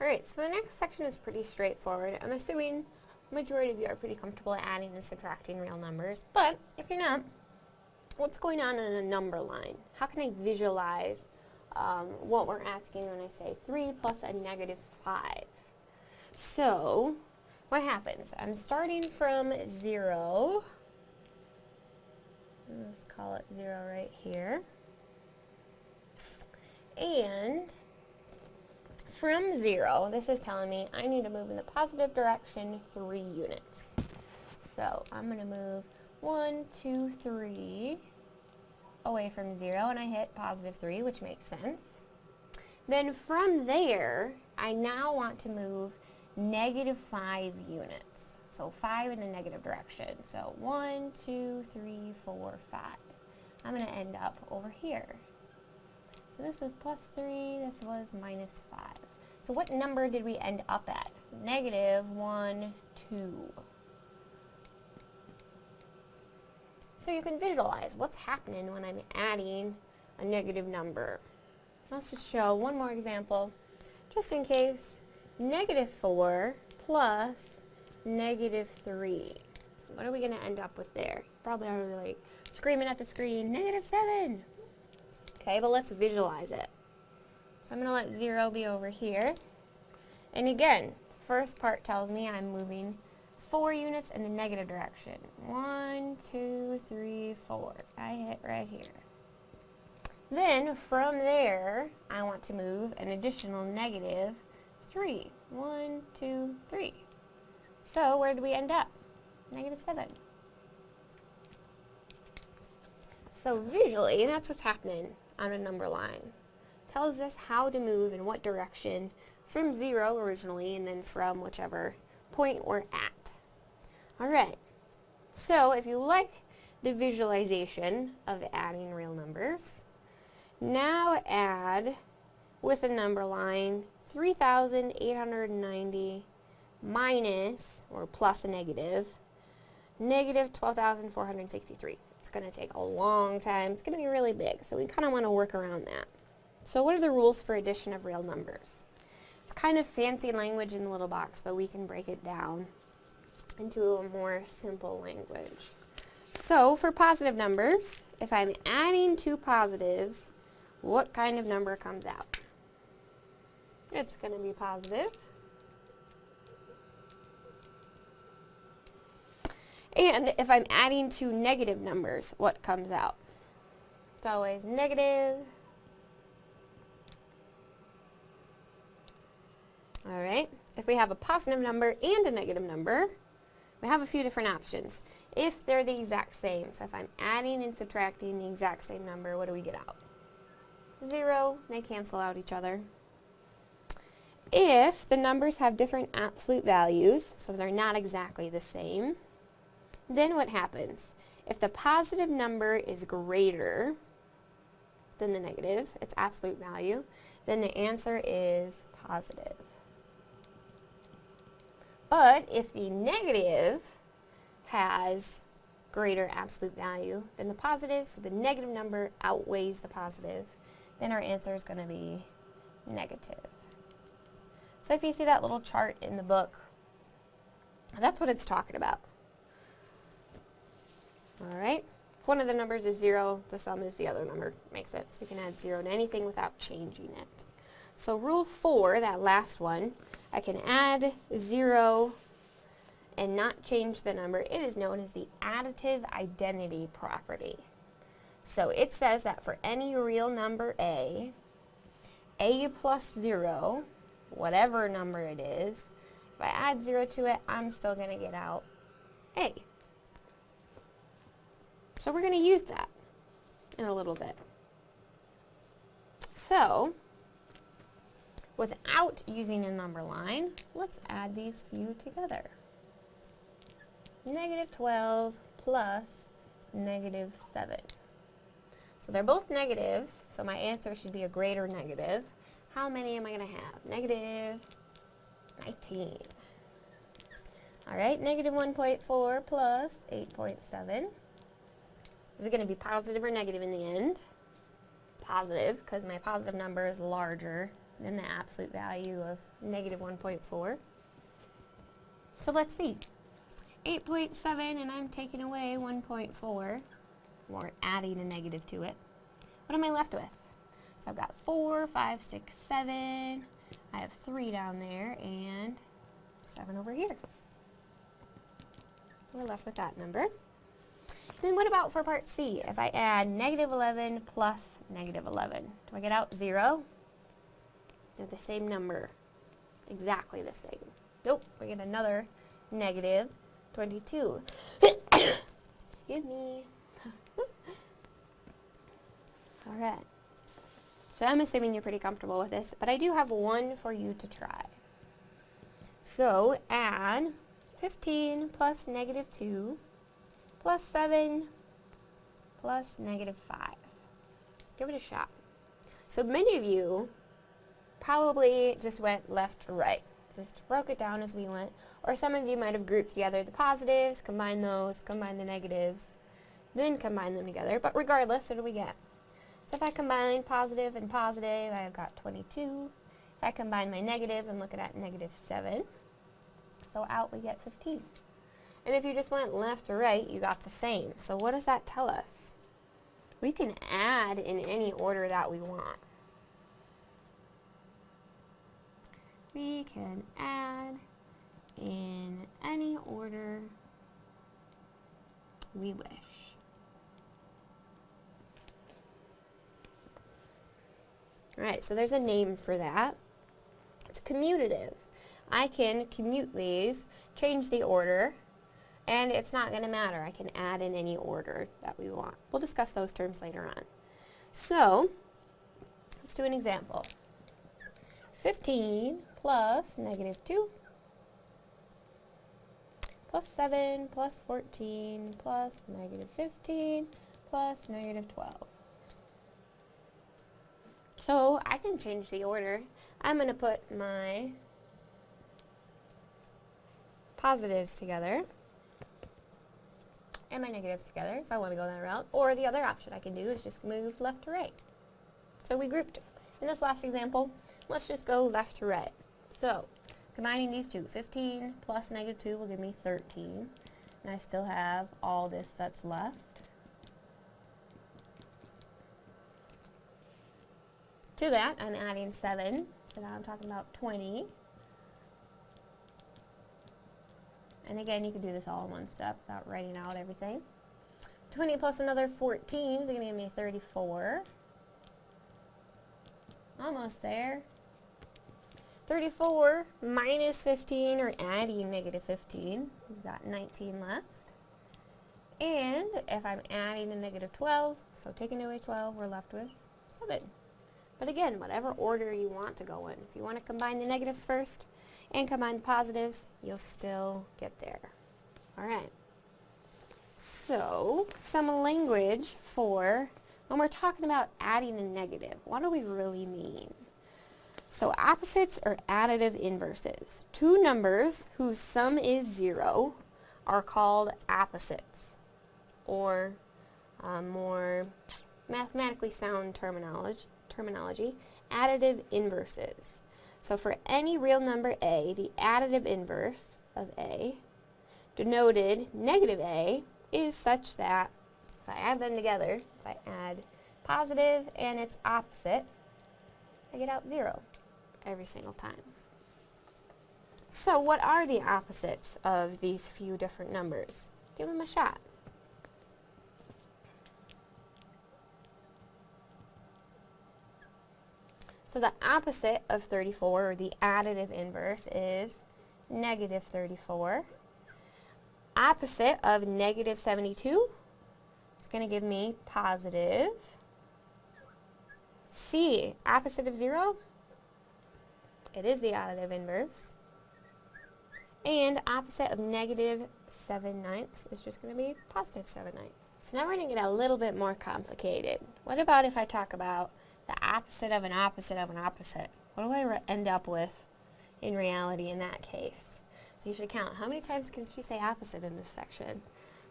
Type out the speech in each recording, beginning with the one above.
Alright, so the next section is pretty straightforward. I'm assuming majority of you are pretty comfortable adding and subtracting real numbers, but if you're not, what's going on in a number line? How can I visualize um, what we're asking when I say 3 plus a negative 5? So, what happens? I'm starting from 0. Let's call it 0 right here. And from 0, this is telling me I need to move in the positive direction 3 units. So I'm going to move 1, 2, 3 away from 0, and I hit positive 3, which makes sense. Then from there, I now want to move negative 5 units. So 5 in the negative direction. So 1, 2, 3, 4, 5. I'm going to end up over here. So this was plus 3, this was minus 5. So what number did we end up at? Negative 1, 2. So you can visualize what's happening when I'm adding a negative number. Let's just show one more example, just in case. Negative 4 plus negative 3. What are we going to end up with there? Probably already like screaming at the screen, negative 7. Okay, but let's visualize it. I'm going to let 0 be over here. And again, the first part tells me I'm moving 4 units in the negative direction. One, two, three, four. I hit right here. Then, from there, I want to move an additional negative 3. 1, 2, 3. So, where do we end up? Negative 7. So visually, that's what's happening on a number line. Tells us how to move in what direction from 0 originally and then from whichever point we're at. Alright, so if you like the visualization of adding real numbers, now add with a number line 3,890 minus, or plus a negative, negative 12,463. It's going to take a long time. It's going to be really big, so we kind of want to work around that. So what are the rules for addition of real numbers? It's kind of fancy language in the little box, but we can break it down into a more simple language. So for positive numbers, if I'm adding two positives, what kind of number comes out? It's going to be positive. And if I'm adding two negative numbers, what comes out? It's always negative. Alright, if we have a positive number and a negative number, we have a few different options. If they're the exact same, so if I'm adding and subtracting the exact same number, what do we get out? Zero, they cancel out each other. If the numbers have different absolute values, so they're not exactly the same, then what happens? If the positive number is greater than the negative, its absolute value, then the answer is positive. But if the negative has greater absolute value than the positive, so the negative number outweighs the positive, then our answer is going to be negative. So if you see that little chart in the book, that's what it's talking about. Alright, if one of the numbers is 0, the sum is the other number. Makes sense. We can add 0 to anything without changing it. So rule 4, that last one, I can add 0 and not change the number. It is known as the additive identity property. So it says that for any real number a, a plus 0, whatever number it is, if I add 0 to it, I'm still going to get out a. So we're going to use that in a little bit. So, Without using a number line, let's add these few together. Negative 12 plus negative 7. So they're both negatives, so my answer should be a greater negative. How many am I going to have? Negative 19. Alright, negative 1.4 plus 8.7. Is it going to be positive or negative in the end? Positive, because my positive number is larger than the absolute value of negative 1.4. So let's see. 8.7 and I'm taking away 1.4, or adding a negative to it. What am I left with? So I've got 4, 5, 6, 7. I have 3 down there and 7 over here. So we're left with that number. Then what about for part C? If I add negative 11 plus negative 11, do I get out 0? They're the same number. Exactly the same. Nope, we get another negative 22. Excuse me. Alright. So I'm assuming you're pretty comfortable with this, but I do have one for you to try. So add 15 plus negative 2 plus 7 plus negative 5. Give it a shot. So many of you probably just went left to right. Just broke it down as we went. Or some of you might have grouped together the positives, combined those, combined the negatives, then combine them together. But regardless, what do we get? So if I combine positive and positive, I've got 22. If I combine my negatives, I'm looking at negative 7. So out we get 15. And if you just went left to right, you got the same. So what does that tell us? We can add in any order that we want. We can add in any order we wish. Alright, so there's a name for that. It's commutative. I can commute these, change the order, and it's not going to matter. I can add in any order that we want. We'll discuss those terms later on. So, let's do an example. 15 plus negative 2 plus 7 plus 14 plus negative 15 plus negative 12. So I can change the order. I'm going to put my positives together and my negatives together if I want to go that route. Or the other option I can do is just move left to right. So we grouped. In this last example, let's just go left to right. So, combining these two, 15 plus negative 2 will give me 13. And I still have all this that's left. To that, I'm adding 7. So now I'm talking about 20. And again, you can do this all in one step without writing out everything. 20 plus another 14 is going to give me 34. Almost there. 34 minus 15, or adding negative 15, we've got 19 left. And if I'm adding a negative 12, so taking away 12, we're left with 7. But again, whatever order you want to go in. If you want to combine the negatives first, and combine the positives, you'll still get there. Alright. So, some language for when we're talking about adding a negative. What do we really mean? So opposites are additive inverses. Two numbers whose sum is zero are called opposites, or uh, more mathematically sound terminology, terminology, additive inverses. So for any real number a, the additive inverse of a, denoted negative a, is such that if I add them together, if I add positive and its opposite, I get out 0 every single time. So what are the opposites of these few different numbers? Give them a shot. So the opposite of 34, or the additive inverse, is negative 34. Opposite of negative 72 is going to give me positive. C, opposite of 0, it is the additive inverse. And opposite of negative 7 ninths is just going to be positive 7 ninths. So now we're going to get a little bit more complicated. What about if I talk about the opposite of an opposite of an opposite. What do I end up with in reality in that case? So you should count. How many times can she say opposite in this section?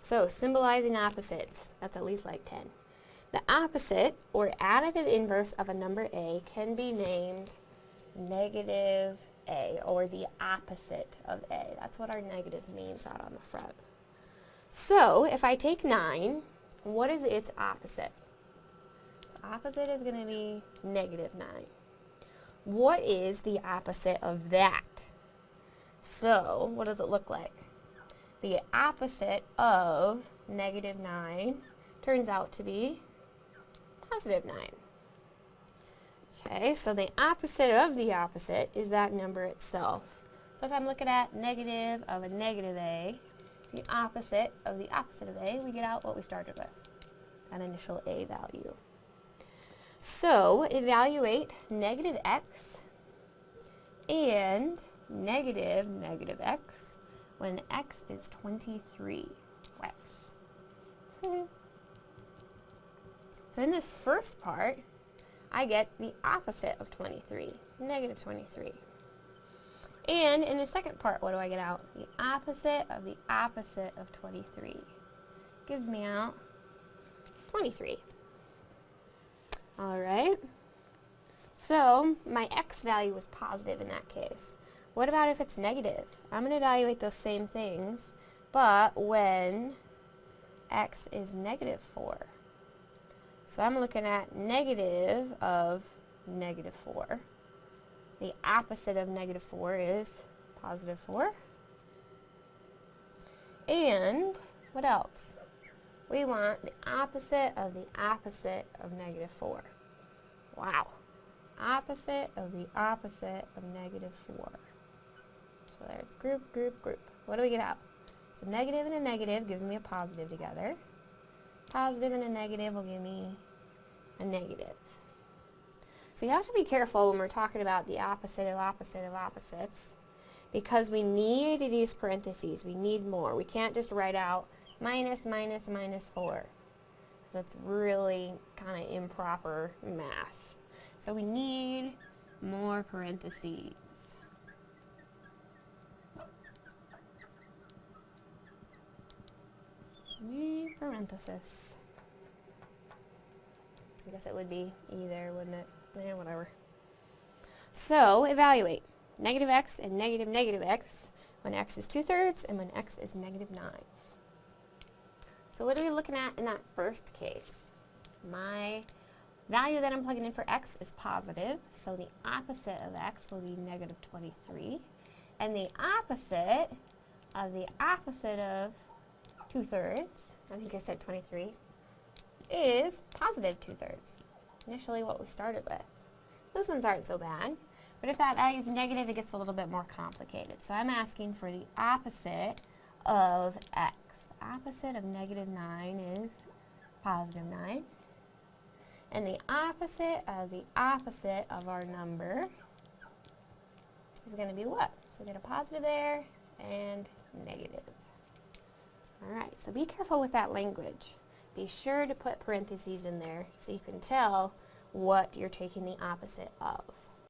So symbolizing opposites, that's at least like 10. The opposite, or additive inverse of a number A, can be named negative a, or the opposite of a. That's what our negative means out on the front. So, if I take 9, what is its opposite? Its opposite is going to be negative 9. What is the opposite of that? So, what does it look like? The opposite of negative 9 turns out to be positive 9. Okay, so the opposite of the opposite is that number itself. So if I'm looking at negative of a negative a, the opposite of the opposite of a, we get out what we started with, that initial a value. So evaluate negative x and negative negative x when x is 23 x. so in this first part, I get the opposite of 23, negative 23. And in the second part, what do I get out? The opposite of the opposite of 23. Gives me out 23. All right. So my x value was positive in that case. What about if it's negative? I'm going to evaluate those same things, but when x is negative 4. So I'm looking at negative of negative 4. The opposite of negative 4 is positive 4. And what else? We want the opposite of the opposite of negative 4. Wow. Opposite of the opposite of negative 4. So there's group, group, group. What do we get out? So negative and a negative gives me a positive together. Positive and a negative will give me a negative. So you have to be careful when we're talking about the opposite of opposite of opposites because we need these parentheses. We need more. We can't just write out minus, minus, minus 4. That's really kind of improper math. So we need more parentheses. Parenthesis. I guess it would be either, wouldn't it? Yeah, whatever. So, evaluate. Negative x and negative negative x when x is 2 thirds and when x is negative 9. So what are we looking at in that first case? My value that I'm plugging in for x is positive, so the opposite of x will be negative 23. And the opposite of the opposite of 2 thirds, I think I said 23, is positive 2 thirds. Initially what we started with. Those ones aren't so bad. But if that value is negative, it gets a little bit more complicated. So I'm asking for the opposite of x. Opposite of negative 9 is positive 9. And the opposite of the opposite of our number is going to be what? So we get a positive there and negative. Alright, so be careful with that language. Be sure to put parentheses in there so you can tell what you're taking the opposite of.